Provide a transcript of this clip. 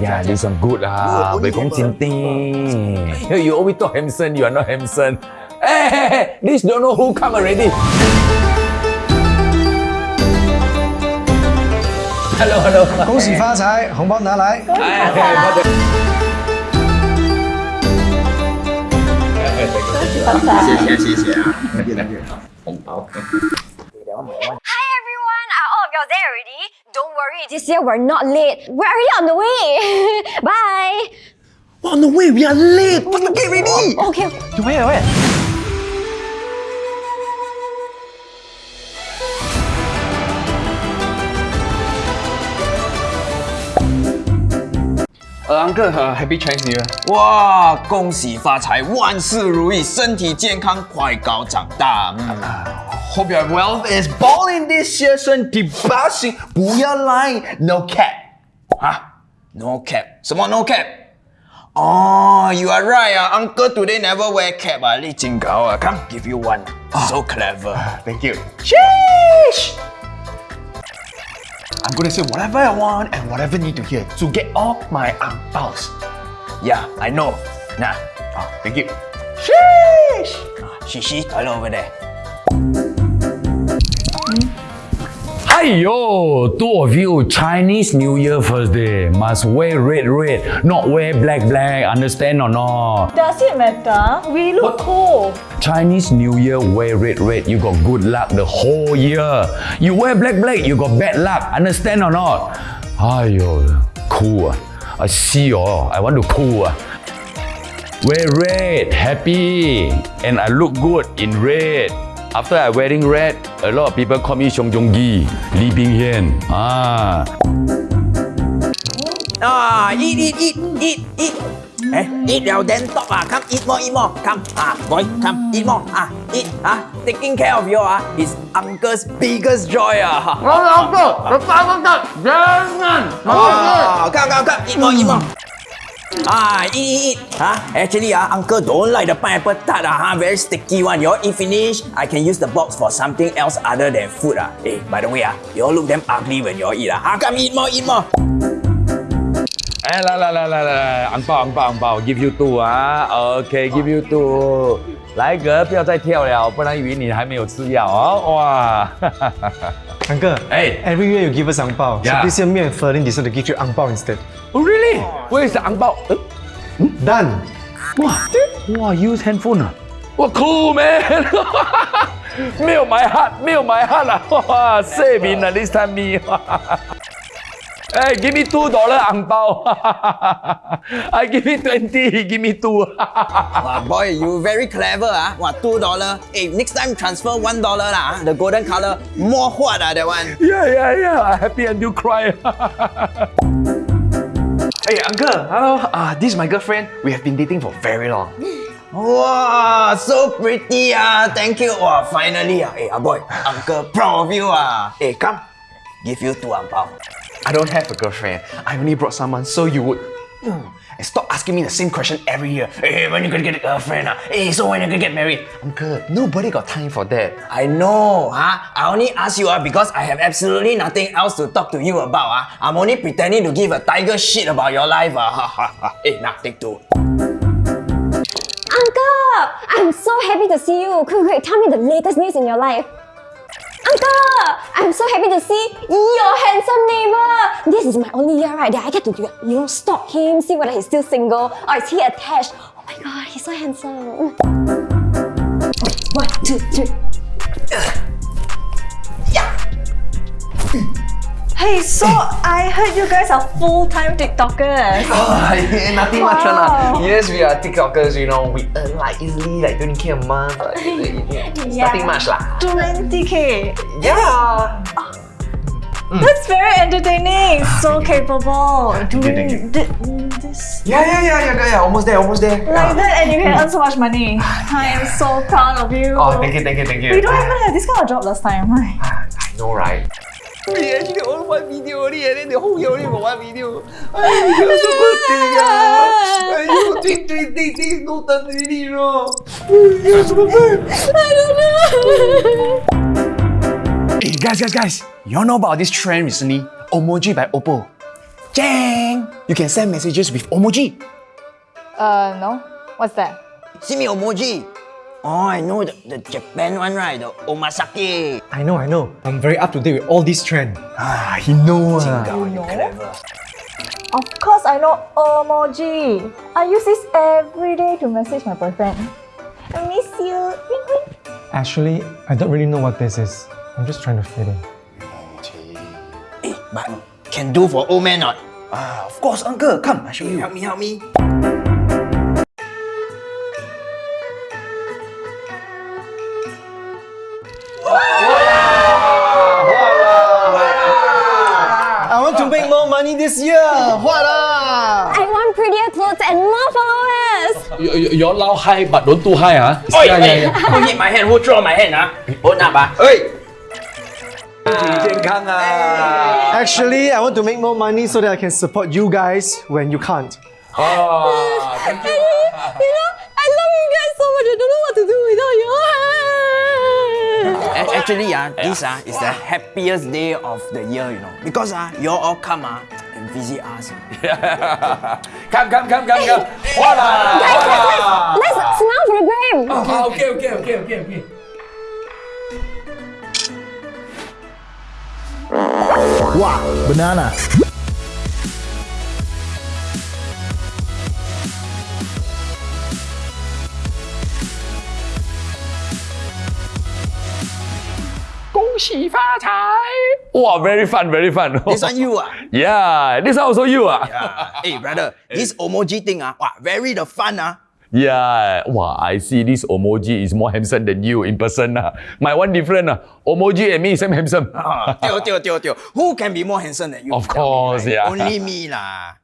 Yeah, this one good lah. only But kong have a- cinti. You always talk Hamson, you are not Hamson. Hey, hey, hey, this don't know who come already. Hello, hello. 恭喜发财，红包拿来。哎，我的谢谢谢谢啊，红包。 Hi everyone! Are all of y'all there already? Don't worry, this year we're not late. We're already on the way. Bye. On the way, we are late. What's the gate ready? Okay. Where where? 呃，Uncle，呃，Happy Chinese New Year！哇，恭喜发财，万事如意，身体健康，快高长大。嗯 Hope your wealth well. Balling this season, debussing. 不要 lie. No cap. Huh? No cap. Some more no cap. Oh, you are right. Uh. Uncle today never wear cap. Ah, uh. Li Jingao, uh. come give you one. Oh. So clever. Thank you. Sheesh! I'm gonna say whatever I want and whatever need to hear to get all my angpaos. Yeah, I know. Nah. Oh, thank you. Sheesh! Oh, she, she, toilet over there. Ayo, two of you Chinese New Year first day must wear red red, not wear black black. Understand or not? Does it matter? We look cool. Chinese New Year wear red red, you got good luck the whole year. You wear black black, you got bad luck. Understand or not? Ayo, cool. I see you. I want to cool. Wear red, happy, and I look good in red. After I wearing red, a lot of people call me Xiong Jong Gi, Lee Bing Hian. Ah. Ah, eat, eat, eat, eat, eat. Eh, eat now then talk ah. Come eat more, eat more. Come ah, boy, come eat more ah. Eat ah. Taking care of you ah is uncle's biggest joy ah. Oh, uncle, the father, the man. Oh, come, come, come. Eat more, eat more. 啊，eat eat eat 啊，actually 啊，uncle don't like the pineapple tart 啊，哈，very sticky one. You all eat finish, I can use the box for something else other than food 啊。哎，by the way 啊，you all look damn ugly when you all eat 啊，啊，come eat more eat more。哎，来来来来来，红包红包红包，give you two 啊，OK，give you two，来哥，不要再跳了，不然以为你还没有吃药哦，哇， Uncle, hey. every year you give us ang bao. Yeah. So this year me and Ferlin decided to give you ang bao instead. Oh really? Oh. Where is the ang bao? Uh, Hmm? Done. Wow. Wow, use handphone. ah. Wow, cool man. Mail my heart, mail my heart. Ah. Save in ah this time me. Hey, give me two dollar ang pao. I give me 20, he give me two. wow, boy, you very clever ah. Wow, two dollar. Hey, next time transfer one dollar lah. Ah. The golden color, more hot, ah, that one. Yeah, yeah, yeah. I happy and you cry. hey, uncle, hello. Ah, uh, this is my girlfriend. We have been dating for very long. Wow, so pretty ah. Thank you. Wow, finally ah. Hey, ah boy, uncle proud of you ah. Hey, come. Give you two ang pao. I don't have a girlfriend. I only brought someone so you would. And stop asking me the same question every year. Hey, when you gonna get a girlfriend? ah? Hey, so when you gonna get married? Uncle, nobody got time for that. I know, huh? I only ask you uh, because I have absolutely nothing else to talk to you about. Uh. I'm only pretending to give a tiger shit about your life. Uh. hey, now take two. Uncle, I'm so happy to see you. Quick, quick, tell me the latest news in your life. Uncle, I'm so happy to see your handsome neighbor. This is my only year, right? That I get to, you know, stalk him, see whether he's still single or is he attached. Oh my god, he's so handsome. One, two, three. Hey, so I heard you guys are full-time TikTokers. Oh, nothing much one. Lah. Yes, we are TikTokers, you know. We earn like easily like 20k a month. Like, Yeah. Nothing much lah. 20k. Yeah. Oh, Mm. That's very entertaining. Ah, so capable. Ah, Doing thank you. thi- this Yeah, yeah, yeah, yeah, yeah. Almost there, almost there. like ah. that, and you can mm. earn so much money. I am so proud of you. Oh, thank you, thank you, thank you. We don't even have this kind of job last time. Ay. I know, right? We actually only one video only and then the whole year only got one video. Ay, you're so good thing ah. Ay, you tweet, tweet, tweet, tweet, no turn really, you know. You're so good. I don't know. Hey, guys, guys, guys. You all know about this trend recently? Omoji by Oppo. Jang, you can send messages with emoji. Uh, no. What's that? See me emoji. Oh, I know the, the Japan one, right? The omasake. I know, I know. I'm very up to date with all this trend. Ah, he know. ah. Oh, you clever. Of course I know emoji. I use this every day to message my boyfriend. I miss you. Wink, wink. Actually, I don't really know what this is. I'm just trying to fit in. But can do for old man not? Ah, of course, uncle. Come, I show you. Help me, help me. I want to make more money this year. What ah? I want prettier clothes and more followers. You, you, you all loud high, but don't too high, huh? Oi, yeah, yeah, oi, yeah. Who hit my hand? Who throw my hand, ah? Hold up, ah. Oi! Actually, I want to make more money so that I can support you guys when you can't. Oh, thank you you. know, I love you guys so much. I don't know what to do without you. Actually, ah, this ah, is the happiest day of the year, you know. Because ah, you all come ah, and visit us. Come, come, come, come, come. Voila! Voila! Let's smile for the gram. Ah, okay, okay, okay, okay, okay. Wow, banana. Wow, very fun, very fun. This one you ah. yeah, this one also you ah. hey brother, this emoji thing ah, wow, very the fun ah. Yeah, wow, I see this emoji is more handsome than you in person. ah. My one different. ah. Emoji and me same handsome. Ah, tio, tio, tio, tio. Who can be more handsome than you? Of Tell me, course, right? yeah. Only me lah.